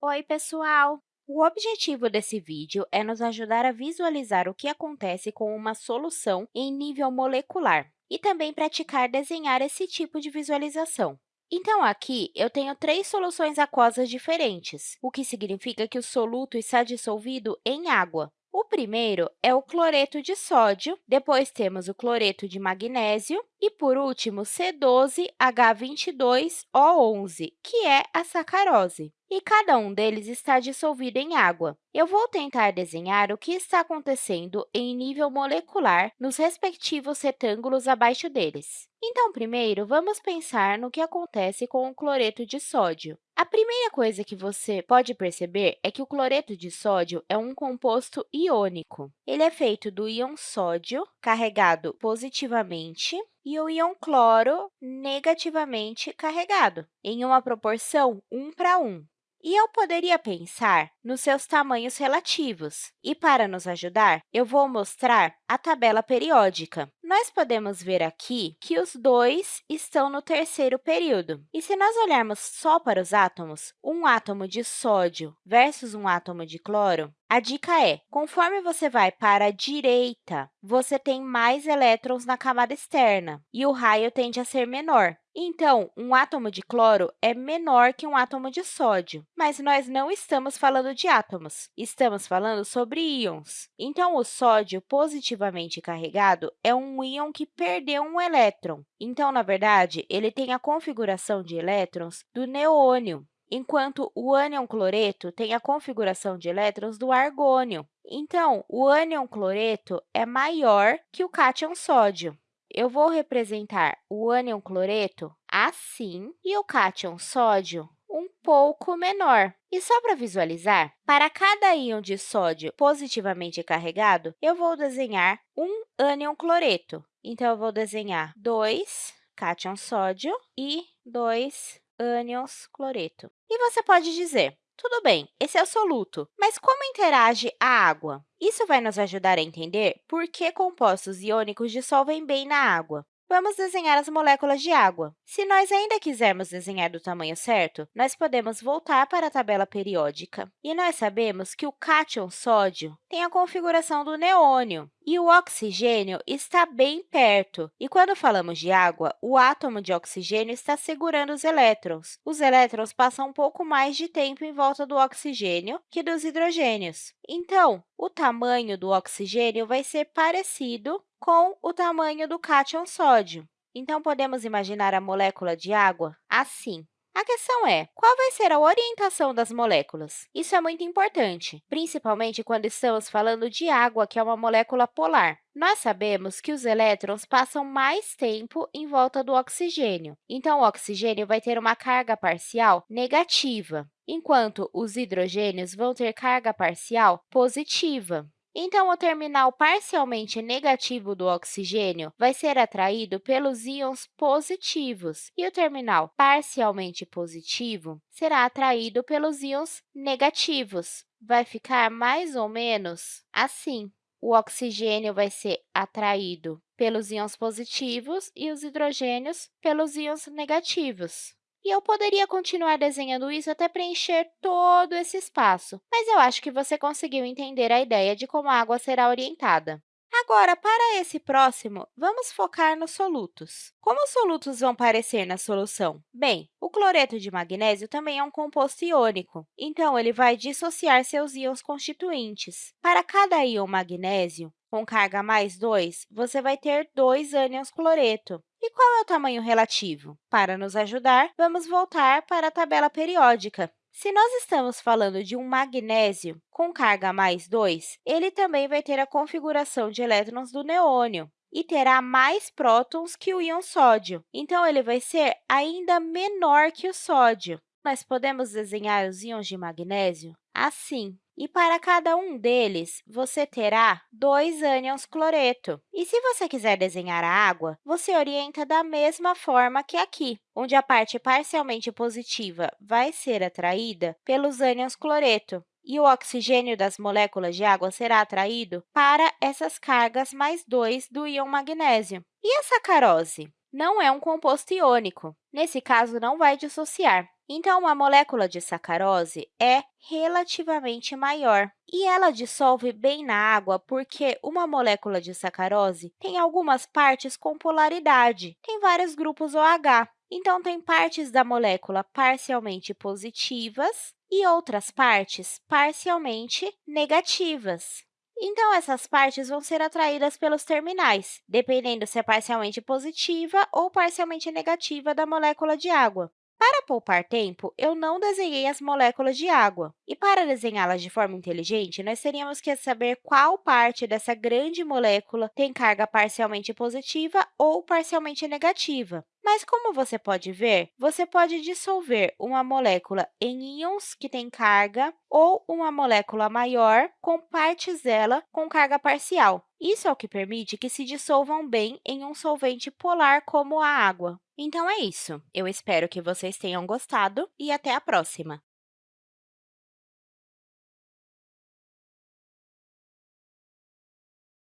Oi, pessoal! O objetivo desse vídeo é nos ajudar a visualizar o que acontece com uma solução em nível molecular e também praticar desenhar esse tipo de visualização. Então, aqui, eu tenho três soluções aquosas diferentes, o que significa que o soluto está dissolvido em água. O primeiro é o cloreto de sódio, depois temos o cloreto de magnésio e, por último, C12H22O11, que é a sacarose. E cada um deles está dissolvido em água. Eu vou tentar desenhar o que está acontecendo em nível molecular nos respectivos retângulos abaixo deles. Então, primeiro, vamos pensar no que acontece com o cloreto de sódio. A primeira coisa que você pode perceber é que o cloreto de sódio é um composto iônico. Ele é feito do íon sódio, carregado positivamente, e o íon cloro, negativamente carregado, em uma proporção 1 para 1. E eu poderia pensar nos seus tamanhos relativos. E, para nos ajudar, eu vou mostrar a tabela periódica. Nós podemos ver aqui que os dois estão no terceiro período. E se nós olharmos só para os átomos, um átomo de sódio versus um átomo de cloro, a dica é, conforme você vai para a direita, você tem mais elétrons na camada externa, e o raio tende a ser menor. Então, um átomo de cloro é menor que um átomo de sódio, mas nós não estamos falando de átomos, estamos falando sobre íons. Então, o sódio positivamente carregado é um íon que perdeu um elétron. Então, na verdade, ele tem a configuração de elétrons do neônio, enquanto o ânion cloreto tem a configuração de elétrons do argônio. Então, o ânion cloreto é maior que o cátion sódio. Eu vou representar o ânion cloreto assim e o cátion sódio um pouco menor. E só para visualizar, para cada íon de sódio positivamente carregado, eu vou desenhar um ânion cloreto. Então, eu vou desenhar dois cátion sódio e dois ânions cloreto. E você pode dizer, tudo bem, esse é o soluto, mas como interage a água? Isso vai nos ajudar a entender por que compostos iônicos dissolvem bem na água. Vamos desenhar as moléculas de água. Se nós ainda quisermos desenhar do tamanho certo, nós podemos voltar para a tabela periódica. E nós sabemos que o cátion sódio tem a configuração do neônio, e o oxigênio está bem perto. E quando falamos de água, o átomo de oxigênio está segurando os elétrons. Os elétrons passam um pouco mais de tempo em volta do oxigênio que dos hidrogênios. Então, o tamanho do oxigênio vai ser parecido com o tamanho do cátion sódio. Então, podemos imaginar a molécula de água assim. A questão é, qual vai ser a orientação das moléculas? Isso é muito importante, principalmente quando estamos falando de água, que é uma molécula polar. Nós sabemos que os elétrons passam mais tempo em volta do oxigênio, então o oxigênio vai ter uma carga parcial negativa, enquanto os hidrogênios vão ter carga parcial positiva. Então, o terminal parcialmente negativo do oxigênio vai ser atraído pelos íons positivos, e o terminal parcialmente positivo será atraído pelos íons negativos. Vai ficar mais ou menos assim. O oxigênio vai ser atraído pelos íons positivos e os hidrogênios pelos íons negativos. E eu poderia continuar desenhando isso até preencher todo esse espaço, mas eu acho que você conseguiu entender a ideia de como a água será orientada. Agora, para esse próximo, vamos focar nos solutos. Como os solutos vão aparecer na solução? Bem, o cloreto de magnésio também é um composto iônico, então ele vai dissociar seus íons constituintes. Para cada íon magnésio, com carga mais 2, você vai ter dois ânions cloreto. E qual é o tamanho relativo? Para nos ajudar, vamos voltar para a tabela periódica. Se nós estamos falando de um magnésio com carga mais 2, ele também vai ter a configuração de elétrons do neônio e terá mais prótons que o íon sódio. Então, ele vai ser ainda menor que o sódio. Nós podemos desenhar os íons de magnésio assim. E para cada um deles, você terá dois ânions cloreto. E se você quiser desenhar a água, você orienta da mesma forma que aqui, onde a parte parcialmente positiva vai ser atraída pelos ânions cloreto e o oxigênio das moléculas de água será atraído para essas cargas mais 2 do íon magnésio. E a sacarose? Não é um composto iônico. Nesse caso, não vai dissociar. Então, uma molécula de sacarose é relativamente maior. E ela dissolve bem na água porque uma molécula de sacarose tem algumas partes com polaridade, tem vários grupos OH. Então, tem partes da molécula parcialmente positivas e outras partes parcialmente negativas. Então, essas partes vão ser atraídas pelos terminais, dependendo se é parcialmente positiva ou parcialmente negativa da molécula de água. Para poupar tempo, eu não desenhei as moléculas de água. E para desenhá-las de forma inteligente, nós teríamos que saber qual parte dessa grande molécula tem carga parcialmente positiva ou parcialmente negativa. Mas, como você pode ver, você pode dissolver uma molécula em íons que têm carga ou uma molécula maior com partes dela com carga parcial. Isso é o que permite que se dissolvam bem em um solvente polar como a água. Então, é isso. Eu espero que vocês tenham gostado e até a próxima!